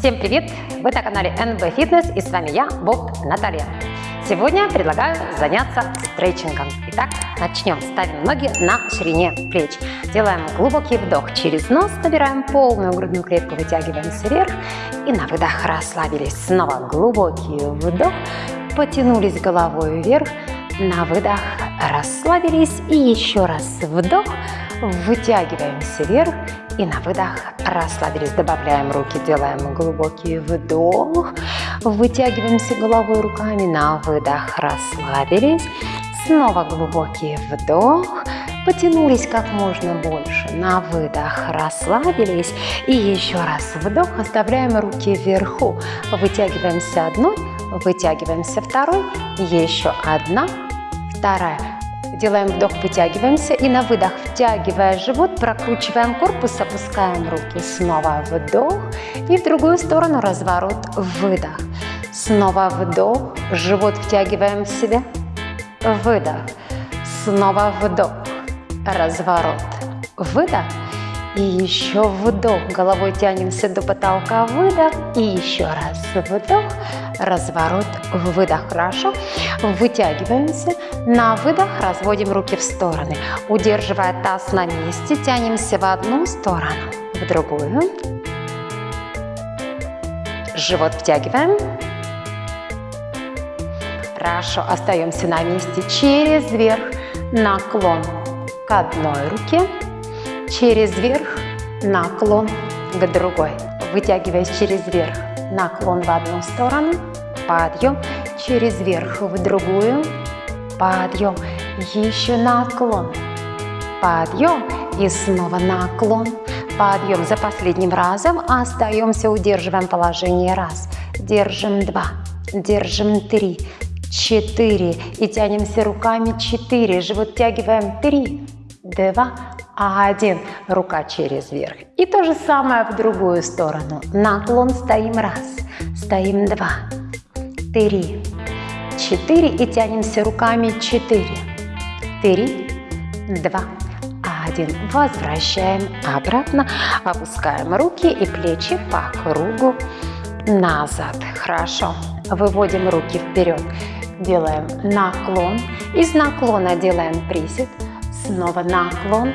Всем привет! Вы на канале NB Fitness и с вами я, Боб Наталья. Сегодня предлагаю заняться стретчингом. Итак, начнем. Ставим ноги на ширине плеч. Делаем глубокий вдох через нос, набираем полную грудную клетку, вытягиваемся вверх и на выдох расслабились. Снова глубокий вдох, потянулись головой вверх, на выдох расслабились и еще раз вдох, вытягиваемся вверх и на выдох расслабились. Добавляем руки, делаем глубокий вдох. Вытягиваемся головой руками. На выдох расслабились. Снова глубокий вдох. Потянулись как можно больше. На выдох расслабились. И еще раз вдох. Оставляем руки вверху. Вытягиваемся одной, вытягиваемся второй. Еще одна, вторая Делаем вдох, вытягиваемся и на выдох, втягивая живот, прокручиваем корпус, опускаем руки. Снова вдох и в другую сторону разворот, выдох. Снова вдох, живот втягиваем в себя, выдох. Снова вдох, разворот, выдох. И еще вдох, головой тянемся до потолка, выдох. И еще раз вдох, разворот, выдох. Хорошо. Вытягиваемся. На выдох разводим руки в стороны. Удерживая таз на месте, тянемся в одну сторону, в другую. Живот втягиваем. Хорошо. Остаемся на месте через верх. Наклон к одной руке через верх, наклон к другой. Вытягиваясь через верх, наклон в одну сторону, подъем, через верх в другую, подъем, еще наклон, подъем и снова наклон, подъем. За последним разом остаемся, удерживаем положение раз, держим два, держим три, четыре и тянемся руками четыре, живот тягиваем 3, 2, а один рука через верх. И то же самое в другую сторону. Наклон стоим раз, стоим два, три, четыре и тянемся руками четыре, три, два, один. Возвращаем обратно, опускаем руки и плечи по кругу назад. Хорошо. Выводим руки вперед. Делаем наклон. Из наклона делаем присед. Снова наклон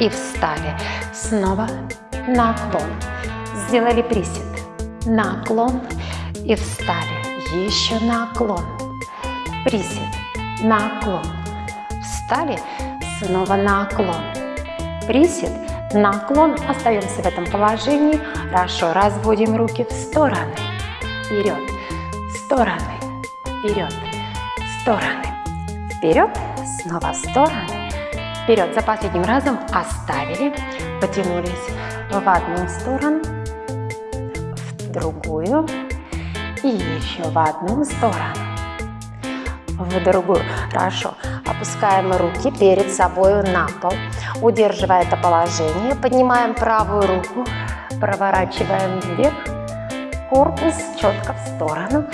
и встали. Снова наклон. Сделали присед. Наклон и встали. Еще наклон. Присед. Наклон. Встали. Снова наклон. Присед. Наклон. Остаемся в этом положении. Хорошо. Разводим руки в стороны. Вперед. Стороны. Вперед. Стороны. Вперед. Снова в стороны Вперед, за последним разом оставили, потянулись в одну сторону, в другую и еще в одну сторону, в другую. Хорошо. Опускаем руки перед собой на пол, удерживая это положение, поднимаем правую руку, проворачиваем вверх, корпус четко в сторону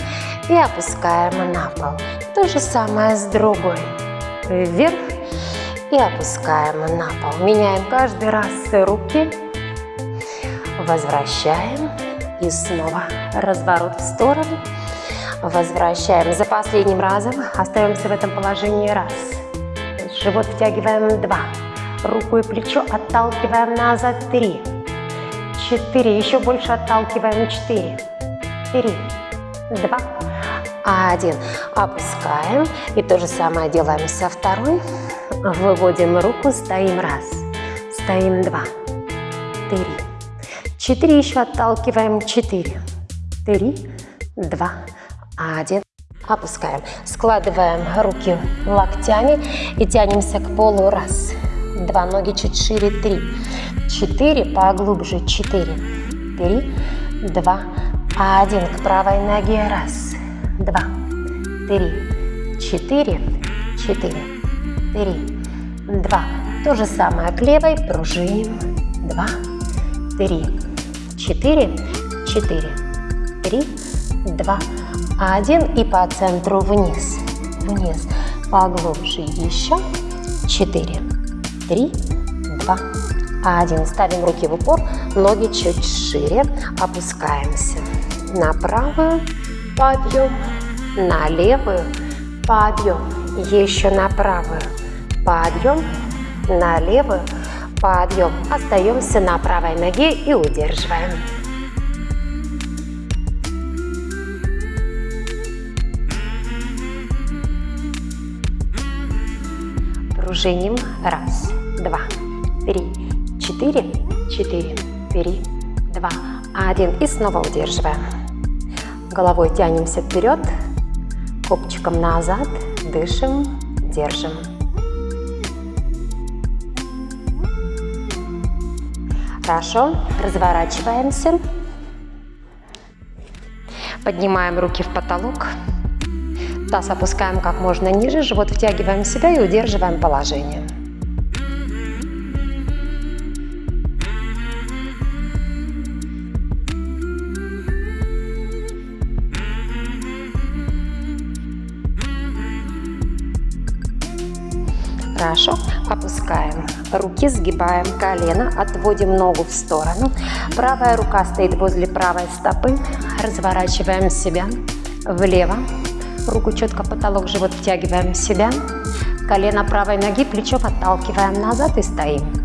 и опускаем на пол. То же самое с другой. Вверх и опускаем на пол. Меняем каждый раз руки. Возвращаем и снова разворот в сторону. Возвращаем за последним разом. Остаемся в этом положении раз. Живот втягиваем два. Руку и плечо отталкиваем назад три. Четыре. Еще больше отталкиваем четыре. Три. Два. Один. Опускаем. И то же самое делаем со второй. Выводим руку, стоим. Раз, стоим. Два, три, четыре, еще отталкиваем, четыре, три, два, один. Опускаем. Складываем руки локтями и тянемся к полу. Раз, два, ноги чуть шире, три, четыре, поглубже, четыре, три, два, один. К правой ноге. Раз, два, три, четыре, четыре, три, два. То же самое. К левой, пружиним, два, три, четыре, четыре, три, два, один. И по центру вниз, вниз, поглубже еще, четыре, три, два, Один. Ставим руки в упор, ноги чуть шире. Опускаемся. На правую, подъем, на левую, подъем. Еще на правую, подъем, на левую, подъем. Остаемся на правой ноге и удерживаем. Пружиним. Раз, два, три, четыре, четыре, три, два, один. И снова удерживаем. Головой тянемся вперед, копчиком назад, дышим, держим. Хорошо, разворачиваемся. Поднимаем руки в потолок. Таз опускаем как можно ниже, живот втягиваем в себя и удерживаем положение. Хорошо. Опускаем. Руки сгибаем колено. Отводим ногу в сторону. Правая рука стоит возле правой стопы. Разворачиваем себя влево. Руку четко потолок, живот втягиваем себя. Колено правой ноги, плечо подталкиваем назад и стоим.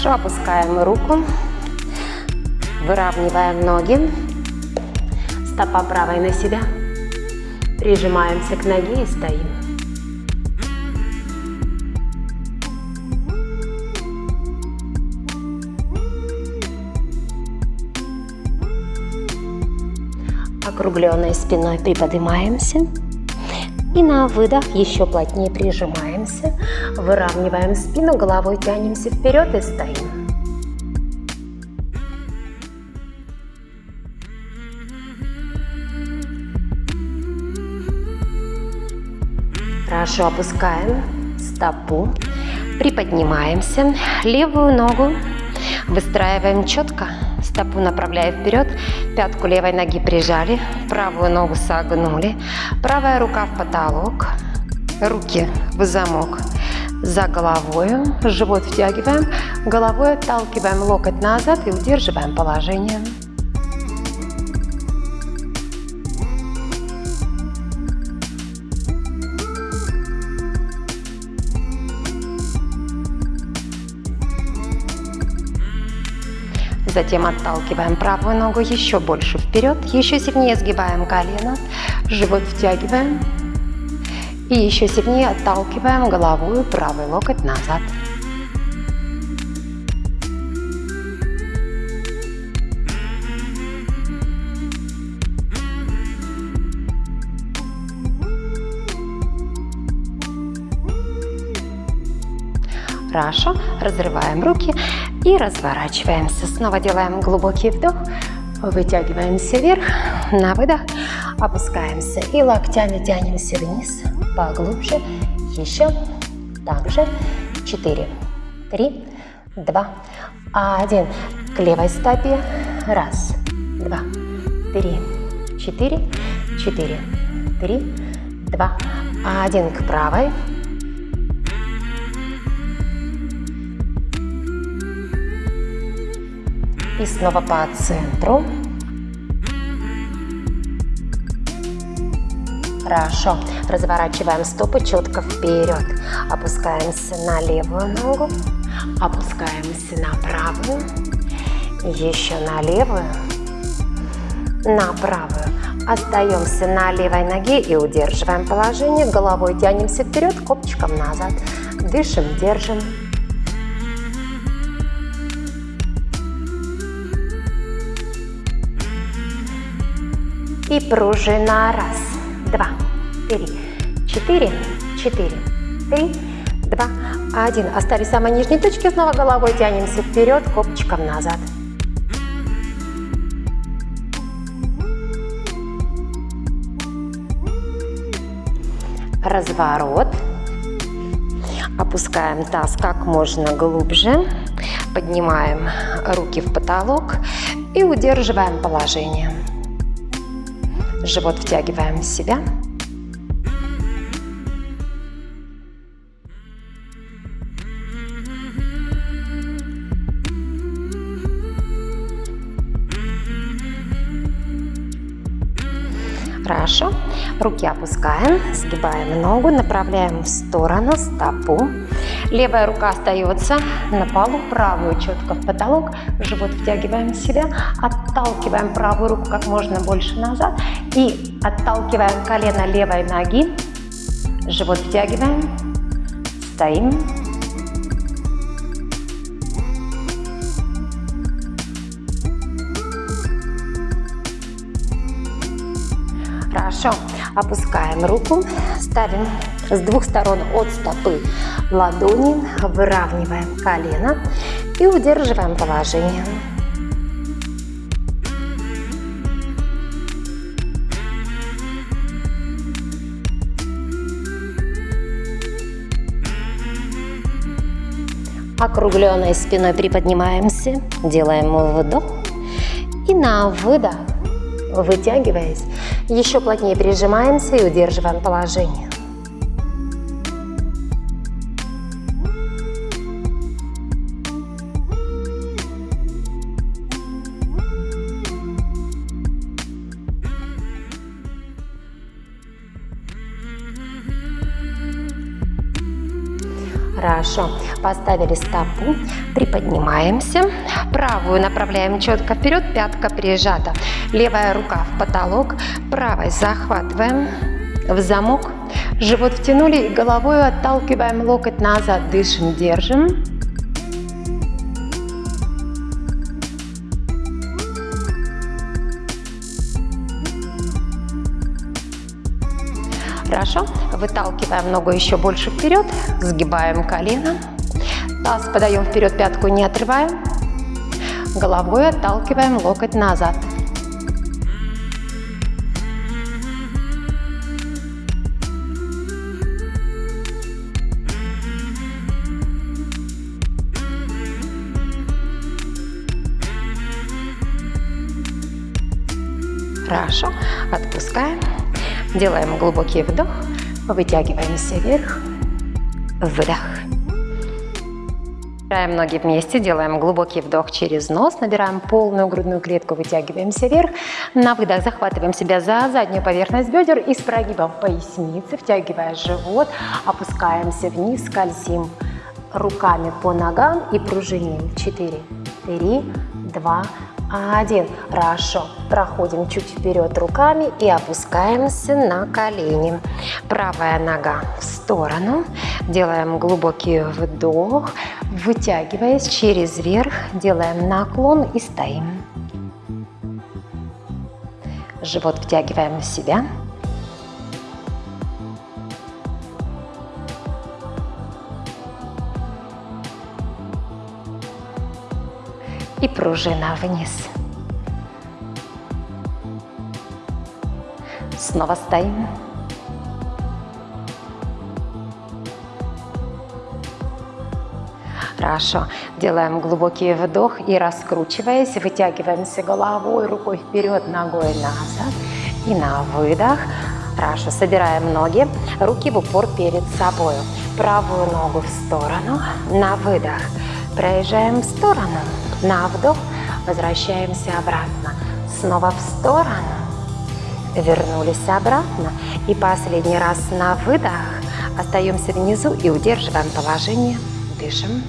Хорошо, опускаем руку, выравниваем ноги, стопа правой на себя, прижимаемся к ноге и стоим. Округленной спиной приподнимаемся. И на выдох еще плотнее прижимаемся, выравниваем спину, головой тянемся вперед и стоим. Хорошо, опускаем. Стопу, приподнимаемся, левую ногу. Выстраиваем четко, стопу направляя вперед, пятку левой ноги прижали, правую ногу согнули, правая рука в потолок, руки в замок за головой, живот втягиваем, головой отталкиваем локоть назад и удерживаем положение. Затем отталкиваем правую ногу еще больше вперед, еще сильнее сгибаем колено, живот втягиваем. И еще сильнее отталкиваем голову правый локоть назад. Хорошо, разрываем руки и разворачиваемся. Снова делаем глубокий вдох, вытягиваемся вверх, на выдох, опускаемся и локтями тянемся вниз, поглубже, еще, также, 4, 3, 2, 1, к левой стопе, раз, два, три, четыре, четыре, три, два, один, к правой, И снова по центру. Хорошо. Разворачиваем стопы четко вперед. Опускаемся на левую ногу. Опускаемся на правую. Еще на левую. На правую. Остаемся на левой ноге и удерживаем положение. Головой тянемся вперед, копчиком назад. Дышим, держим. И пружина. Раз, два, три, четыре, четыре, три, два, один. Оставили самой нижней точки, снова головой тянемся вперед, копчиком назад. Разворот. Опускаем таз как можно глубже. Поднимаем руки в потолок и удерживаем положение. Живот втягиваем в себя. Хорошо. Руки опускаем, сгибаем ногу, направляем в сторону стопу. Левая рука остается на полу, правую четко в потолок. Живот втягиваем в себя, отталкиваем правую руку как можно больше назад и отталкиваем колено левой ноги. Живот втягиваем, стоим. Хорошо. Опускаем руку, ставим с двух сторон от стопы ладони, выравниваем колено и удерживаем положение. Округленной спиной приподнимаемся, делаем вдох и на выдох Вытягиваясь, еще плотнее прижимаемся и удерживаем положение. Хорошо. Поставили стопу, приподнимаемся. Правую направляем четко вперед, пятка прижата. Левая рука в потолок, правой захватываем в замок. Живот втянули и головой отталкиваем локоть назад. Дышим, держим. Хорошо. Выталкиваем ногу еще больше вперед. Сгибаем колено. Таз подаем вперед, пятку не отрываем. Головой отталкиваем локоть назад. Хорошо. Отпускаем. Делаем глубокий вдох, вытягиваемся вверх, выдох. Собираем ноги вместе, делаем глубокий вдох через нос, набираем полную грудную клетку, вытягиваемся вверх. На выдох захватываем себя за заднюю поверхность бедер и с прогибом поясницы, втягивая живот, опускаемся вниз, скользим руками по ногам и пружиним. 4, 3, 2, один. Хорошо. Проходим чуть вперед руками и опускаемся на колени. Правая нога в сторону. Делаем глубокий вдох. Вытягиваясь через верх, делаем наклон и стоим. Живот втягиваем в себя. И пружина вниз. Снова стоим. Хорошо. Делаем глубокий вдох и раскручиваясь, вытягиваемся головой, рукой вперед, ногой назад. И на выдох. Хорошо. Собираем ноги, руки в упор перед собой. Правую ногу в сторону. На выдох. Проезжаем в сторону. На вдох возвращаемся обратно. Снова в сторону. Вернулись обратно. И последний раз на выдох. Остаемся внизу и удерживаем положение. Дышим.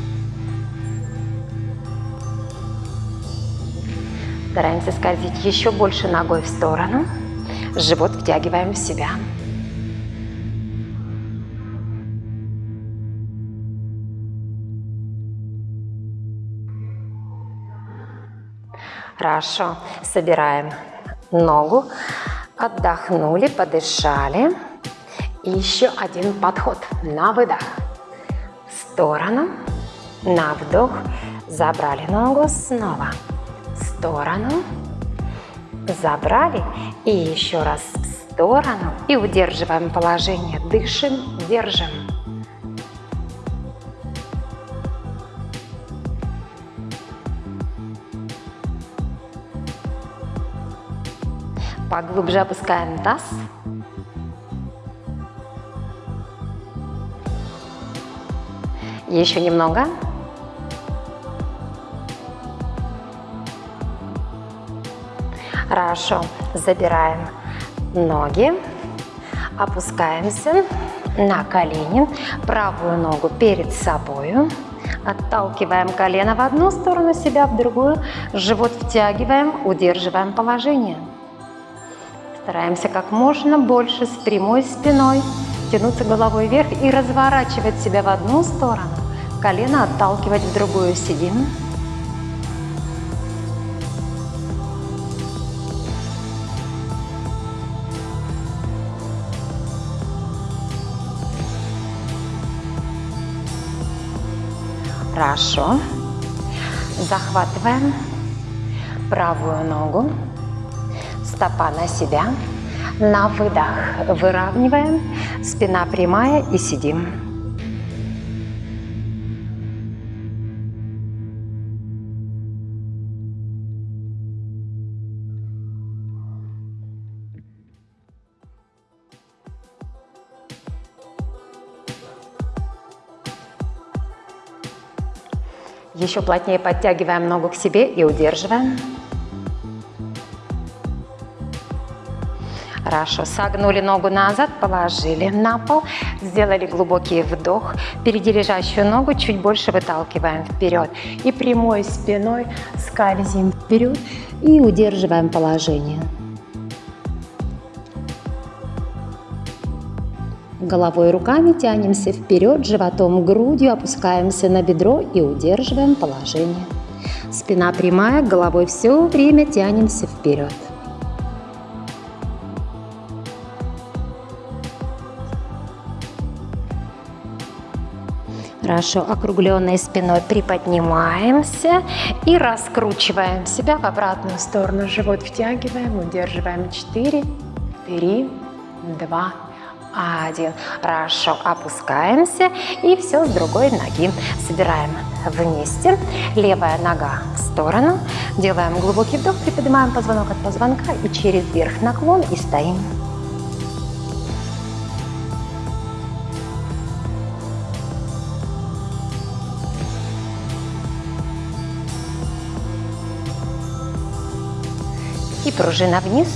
Стараемся скользить еще больше ногой в сторону. Живот втягиваем в себя. Хорошо. Собираем ногу. Отдохнули, подышали. И еще один подход. На выдох. В сторону. На вдох. Забрали ногу. Снова. В сторону. Забрали. И еще раз в сторону. И удерживаем положение. Дышим, держим. Поглубже опускаем таз. Еще немного. Хорошо. Забираем ноги. Опускаемся на колени. Правую ногу перед собой. Отталкиваем колено в одну сторону, себя в другую. Живот втягиваем, удерживаем положение. Стараемся как можно больше с прямой спиной тянуться головой вверх и разворачивать себя в одну сторону. Колено отталкивать в другую. Сидим. Хорошо. Захватываем правую ногу, стопа на себя. На выдох выравниваем, спина прямая и сидим. Еще плотнее подтягиваем ногу к себе и удерживаем. Хорошо. Согнули ногу назад, положили на пол, сделали глубокий вдох. Впереди лежащую ногу чуть больше выталкиваем вперед. И прямой спиной скользим вперед и удерживаем положение. Головой руками тянемся вперед, животом, грудью опускаемся на бедро и удерживаем положение. Спина прямая, головой все время тянемся вперед. Хорошо, округленной спиной приподнимаемся и раскручиваем себя в обратную сторону. Живот втягиваем, удерживаем 4, 3, 2, один. Хорошо, опускаемся и все с другой ноги. Собираем вместе. Левая нога в сторону. Делаем глубокий вдох, приподнимаем позвонок от позвонка и через верх наклон и стоим. Пружина вниз.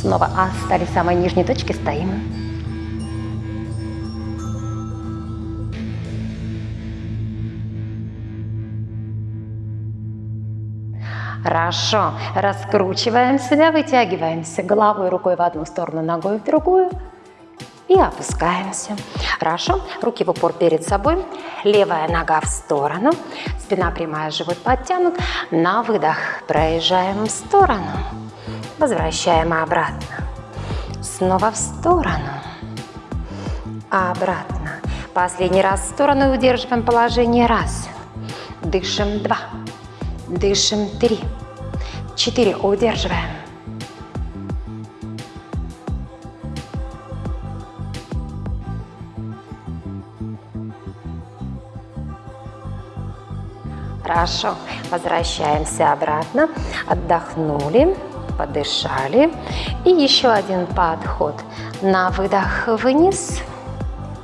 Снова остались в самой нижней точке, стоим. Хорошо. Раскручиваем себя, вытягиваемся головой, рукой в одну сторону, ногой в другую. И опускаемся. Хорошо. Руки в упор перед собой. Левая нога в сторону. Спина прямая, живот подтянут. На выдох проезжаем в сторону. Возвращаем обратно. Снова в сторону. Обратно. Последний раз в сторону удерживаем положение. Раз. Дышим. Два. Дышим. Три. Четыре. Удерживаем. Хорошо. Возвращаемся обратно. Отдохнули подышали. И еще один подход. На выдох вниз,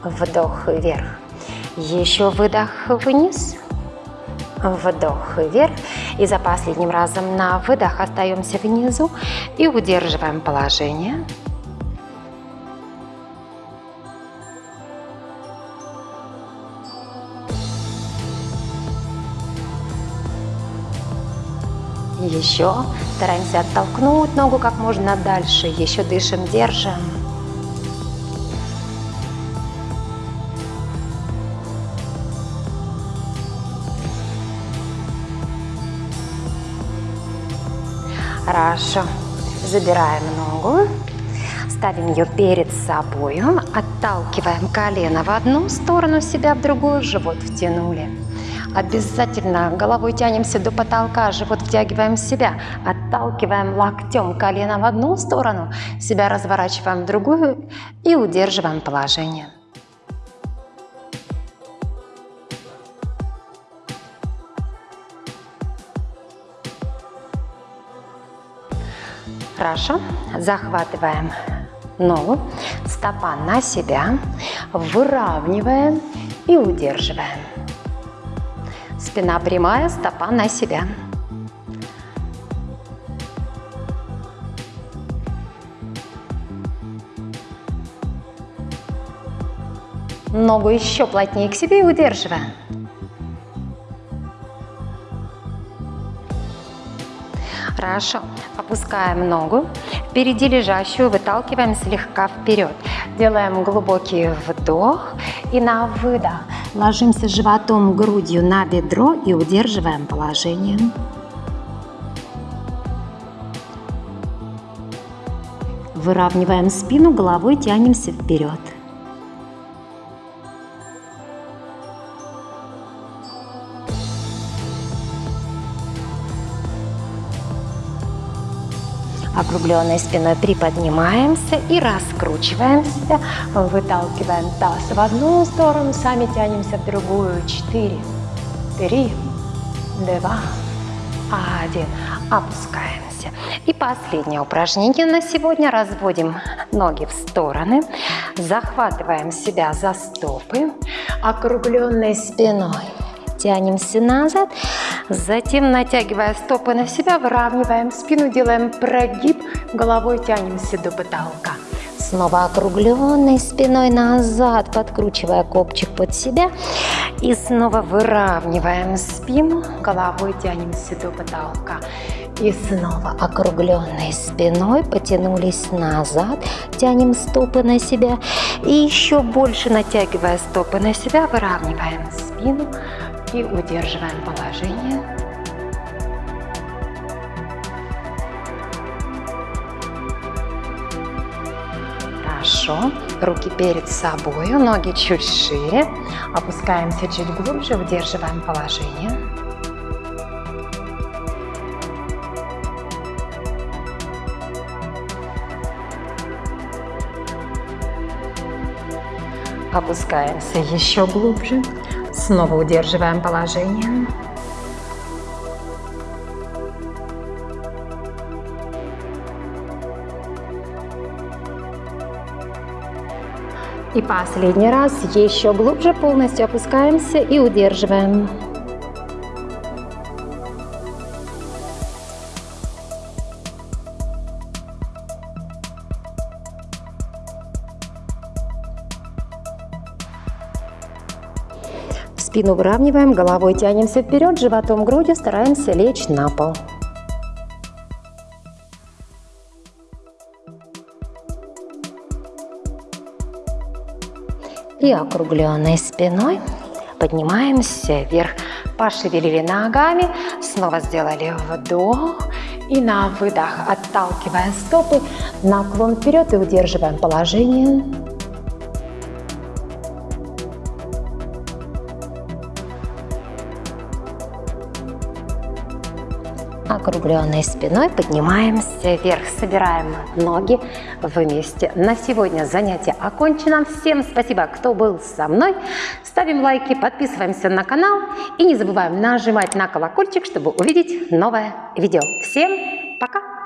вдох вверх. Еще выдох вниз, вдох вверх. И за последним разом на выдох остаемся внизу и удерживаем положение. Еще стараемся оттолкнуть ногу как можно дальше. Еще дышим, держим. Хорошо. Забираем ногу, ставим ее перед собой, отталкиваем колено в одну сторону, себя в другую, живот втянули. Обязательно головой тянемся до потолка, живот втягиваем в себя, отталкиваем локтем колено в одну сторону, себя разворачиваем в другую и удерживаем положение. Хорошо. Захватываем ногу, стопа на себя, выравниваем и удерживаем. Спина прямая, стопа на себя. Ногу еще плотнее к себе и удерживаем. Хорошо. Опускаем ногу. Впереди лежащую выталкиваем слегка вперед. Делаем глубокий вдох и на выдох ложимся животом, грудью на бедро и удерживаем положение. Выравниваем спину, головой тянемся вперед. Округленной спиной приподнимаемся и раскручиваем себя, выталкиваем таз в одну сторону, сами тянемся в другую. Четыре, три, два, один. Опускаемся. И последнее упражнение на сегодня. Разводим ноги в стороны, захватываем себя за стопы, округленной спиной тянемся назад, затем натягивая стопы на себя, выравниваем спину, делаем прогиб, головой тянемся до потолка. Снова округленной спиной назад, подкручивая копчик под себя. И снова выравниваем спину, головой тянемся до потолка. И снова округленной спиной потянулись назад, тянем стопы на себя. И еще больше натягивая стопы на себя, выравниваем спину, и удерживаем положение. Хорошо. Руки перед собой, ноги чуть шире. Опускаемся чуть глубже, удерживаем положение. Опускаемся еще глубже. Снова удерживаем положение. И последний раз еще глубже полностью опускаемся и удерживаем. Спину выравниваем, головой тянемся вперед, животом, грудью стараемся лечь на пол. И округленной спиной поднимаемся вверх. Пошевелили ногами, снова сделали вдох. И на выдох, отталкивая стопы, наклон вперед и удерживаем положение. Округленной спиной поднимаемся вверх, собираем ноги вместе. На сегодня занятие окончено. Всем спасибо, кто был со мной. Ставим лайки, подписываемся на канал и не забываем нажимать на колокольчик, чтобы увидеть новое видео. Всем пока!